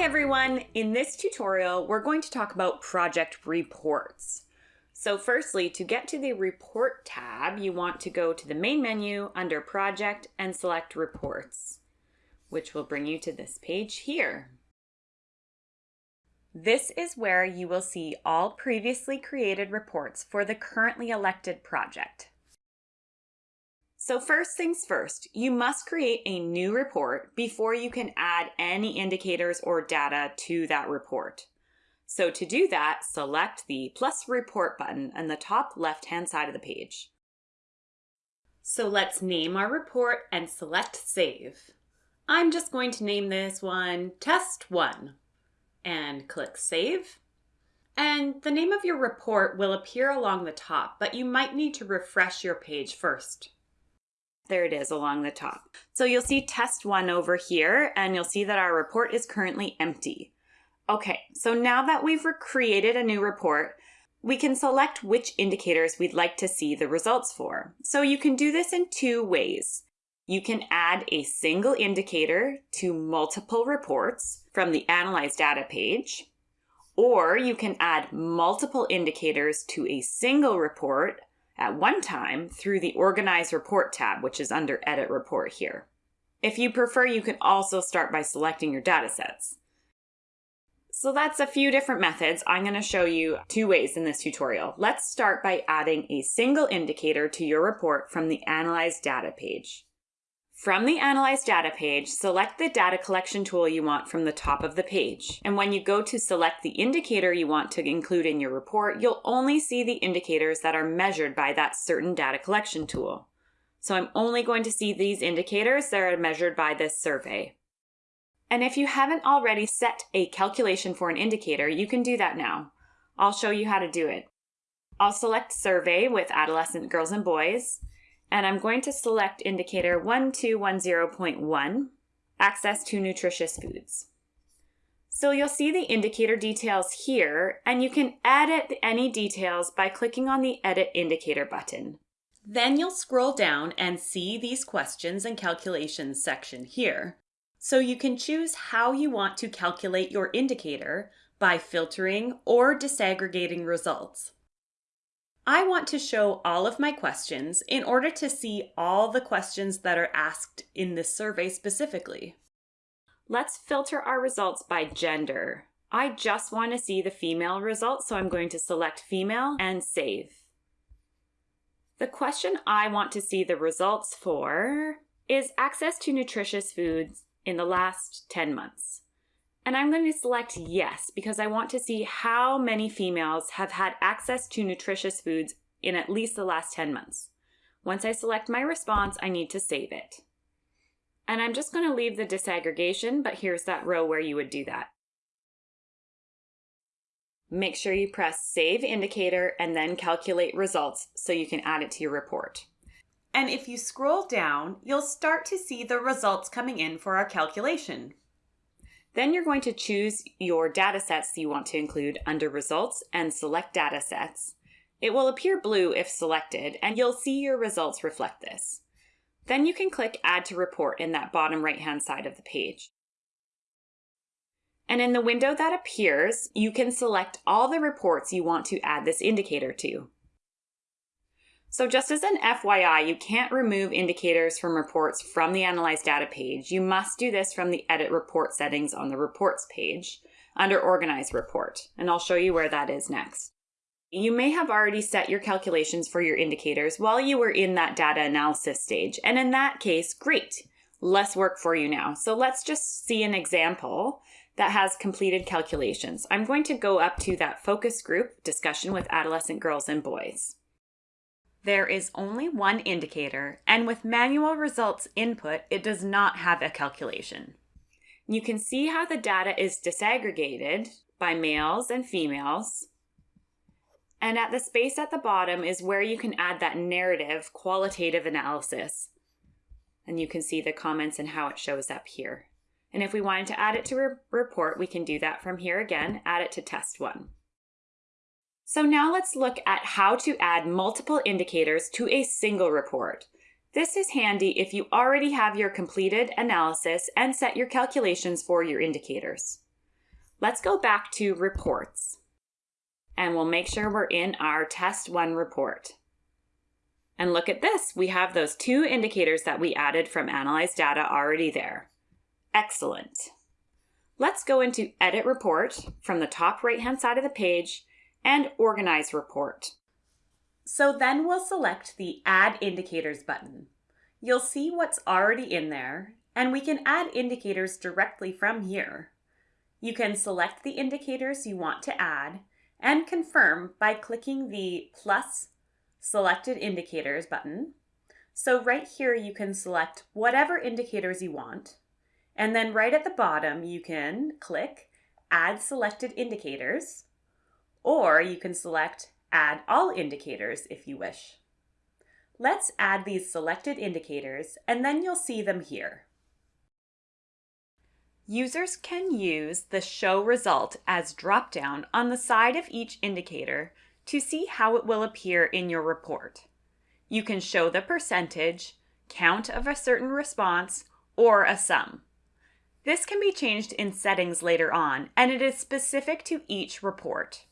Hi everyone! In this tutorial, we're going to talk about project reports. So firstly, to get to the Report tab, you want to go to the main menu under Project and select Reports, which will bring you to this page here. This is where you will see all previously created reports for the currently elected project. So first things first, you must create a new report before you can add any indicators or data to that report. So to do that, select the plus report button on the top left-hand side of the page. So let's name our report and select save. I'm just going to name this one test one and click save. And the name of your report will appear along the top, but you might need to refresh your page first. There it is along the top. So you'll see test one over here and you'll see that our report is currently empty. Okay, so now that we've created a new report, we can select which indicators we'd like to see the results for. So you can do this in two ways. You can add a single indicator to multiple reports from the Analyze Data page, or you can add multiple indicators to a single report at one time through the Organize Report tab, which is under Edit Report here. If you prefer, you can also start by selecting your datasets. So that's a few different methods. I'm going to show you two ways in this tutorial. Let's start by adding a single indicator to your report from the Analyze Data page. From the Analyze Data page, select the data collection tool you want from the top of the page. And when you go to select the indicator you want to include in your report, you'll only see the indicators that are measured by that certain data collection tool. So I'm only going to see these indicators that are measured by this survey. And if you haven't already set a calculation for an indicator, you can do that now. I'll show you how to do it. I'll select Survey with Adolescent Girls and Boys, and I'm going to select indicator 1210.1, access to nutritious foods. So you'll see the indicator details here, and you can edit any details by clicking on the Edit Indicator button. Then you'll scroll down and see these questions and calculations section here. So you can choose how you want to calculate your indicator by filtering or disaggregating results. I want to show all of my questions in order to see all the questions that are asked in this survey specifically. Let's filter our results by gender. I just want to see the female results, so I'm going to select female and save. The question I want to see the results for is access to nutritious foods in the last 10 months. And I'm going to select yes because I want to see how many females have had access to nutritious foods in at least the last 10 months. Once I select my response, I need to save it. And I'm just going to leave the disaggregation, but here's that row where you would do that. Make sure you press Save Indicator and then Calculate Results so you can add it to your report. And if you scroll down, you'll start to see the results coming in for our calculation. Then you're going to choose your data sets you want to include under Results and select Data Sets. It will appear blue if selected, and you'll see your results reflect this. Then you can click Add to Report in that bottom right-hand side of the page. And in the window that appears, you can select all the reports you want to add this indicator to. So just as an FYI, you can't remove indicators from reports from the Analyze Data page. You must do this from the Edit Report settings on the Reports page under Organize Report, and I'll show you where that is next. You may have already set your calculations for your indicators while you were in that data analysis stage, and in that case, great, less work for you now. So let's just see an example that has completed calculations. I'm going to go up to that focus group discussion with adolescent girls and boys. There is only one indicator, and with manual results input, it does not have a calculation. You can see how the data is disaggregated by males and females. And at the space at the bottom is where you can add that narrative qualitative analysis. And you can see the comments and how it shows up here. And if we wanted to add it to a report, we can do that from here again, add it to test one. So now let's look at how to add multiple indicators to a single report. This is handy if you already have your completed analysis and set your calculations for your indicators. Let's go back to reports and we'll make sure we're in our test one report. And look at this, we have those two indicators that we added from Analyze Data already there. Excellent. Let's go into Edit Report from the top right-hand side of the page and Organize Report. So then we'll select the Add Indicators button. You'll see what's already in there, and we can add indicators directly from here. You can select the indicators you want to add and confirm by clicking the plus selected indicators button. So right here you can select whatever indicators you want and then right at the bottom you can click add selected indicators or you can select add all indicators if you wish. Let's add these selected indicators and then you'll see them here. Users can use the Show Result as dropdown on the side of each indicator to see how it will appear in your report. You can show the percentage, count of a certain response, or a sum. This can be changed in settings later on, and it is specific to each report.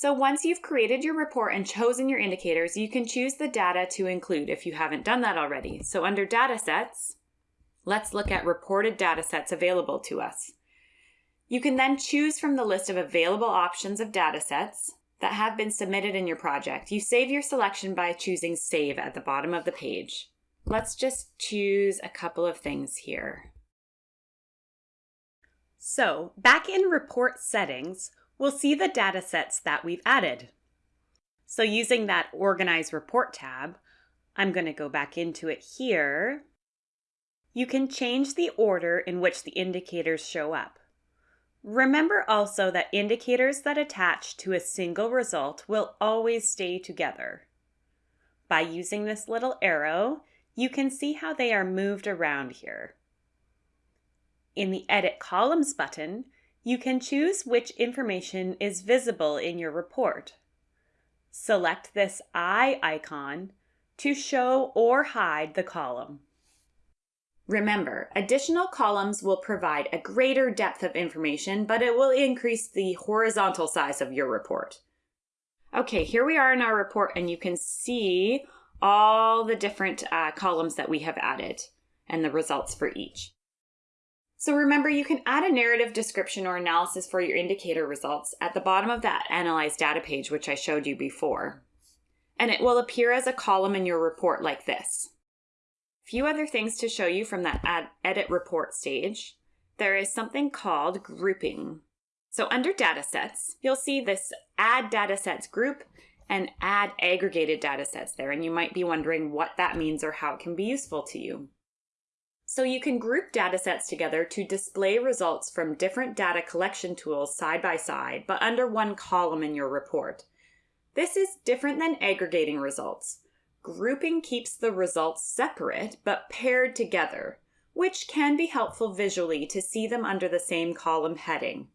So once you've created your report and chosen your indicators, you can choose the data to include if you haven't done that already. So under Datasets, Let's look at reported data sets available to us. You can then choose from the list of available options of data sets that have been submitted in your project. You save your selection by choosing Save at the bottom of the page. Let's just choose a couple of things here. So, back in Report Settings, we'll see the data sets that we've added. So using that Organize Report tab, I'm going to go back into it here you can change the order in which the indicators show up. Remember also that indicators that attach to a single result will always stay together. By using this little arrow, you can see how they are moved around here. In the Edit Columns button, you can choose which information is visible in your report. Select this eye icon to show or hide the column. Remember, additional columns will provide a greater depth of information, but it will increase the horizontal size of your report. Okay, here we are in our report and you can see all the different uh, columns that we have added and the results for each. So remember, you can add a narrative description or analysis for your indicator results at the bottom of that Analyze Data page, which I showed you before. And it will appear as a column in your report like this A few other things to show you from that edit report stage. There is something called grouping. So under datasets, you'll see this add datasets group and add aggregated datasets there. And you might be wondering what that means or how it can be useful to you. So you can group datasets together to display results from different data collection tools side by side, but under one column in your report. This is different than aggregating results. Grouping keeps the results separate but paired together, which can be helpful visually to see them under the same column heading.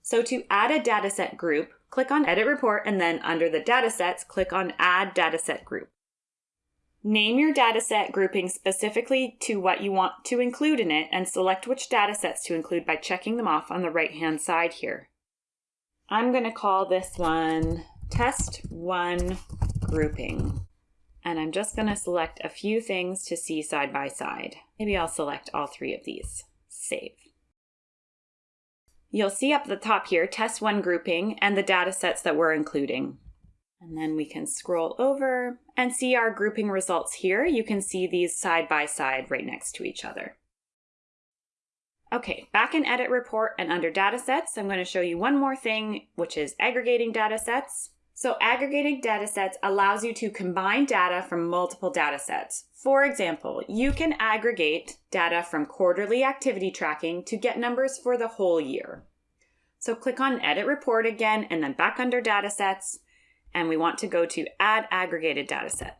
So to add a dataset group, click on Edit Report and then under the datasets, click on Add Dataset Group. Name your dataset grouping specifically to what you want to include in it and select which datasets to include by checking them off on the right hand side here. I'm going to call this one Test 1 grouping. And I'm just going to select a few things to see side by side. Maybe I'll select all three of these. Save. You'll see up the top here, test one grouping and the data sets that we're including. And then we can scroll over and see our grouping results here. You can see these side by side right next to each other. Okay, back in Edit Report and under Datasets, I'm going to show you one more thing, which is aggregating datasets. So aggregating datasets allows you to combine data from multiple datasets. For example, you can aggregate data from quarterly activity tracking to get numbers for the whole year. So click on Edit Report again and then back under Datasets, and we want to go to Add Aggregated Dataset.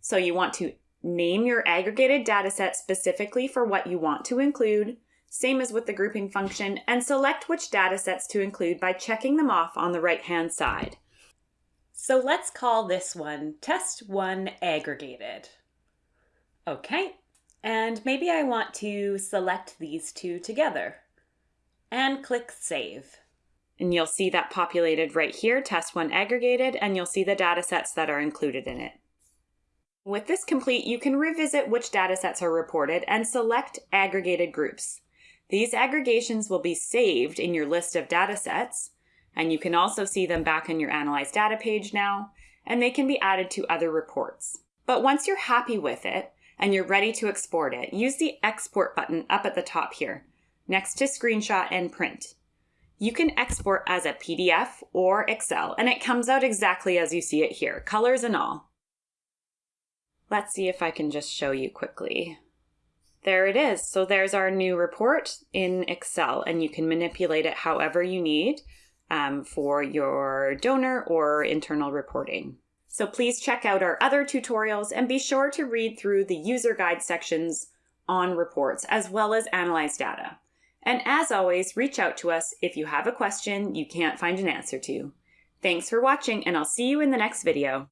So you want to name your aggregated dataset specifically for what you want to include, same as with the grouping function, and select which datasets to include by checking them off on the right-hand side. So let's call this one Test 1 Aggregated. Okay, And maybe I want to select these two together and click Save. And you'll see that populated right here, Test 1 aggregated, and you'll see the data sets that are included in it. With this complete, you can revisit which data sets are reported and select aggregated groups. These aggregations will be saved in your list of data sets, and you can also see them back in your Analyze Data page now, and they can be added to other reports. But once you're happy with it and you're ready to export it, use the Export button up at the top here, next to Screenshot and Print. You can export as a PDF or Excel, and it comes out exactly as you see it here, colors and all. Let's see if I can just show you quickly. There it is. So there's our new report in Excel, and you can manipulate it however you need um, for your donor or internal reporting. So please check out our other tutorials and be sure to read through the user guide sections on reports as well as analyze data. And as always, reach out to us if you have a question you can't find an answer to. Thanks for watching and I'll see you in the next video.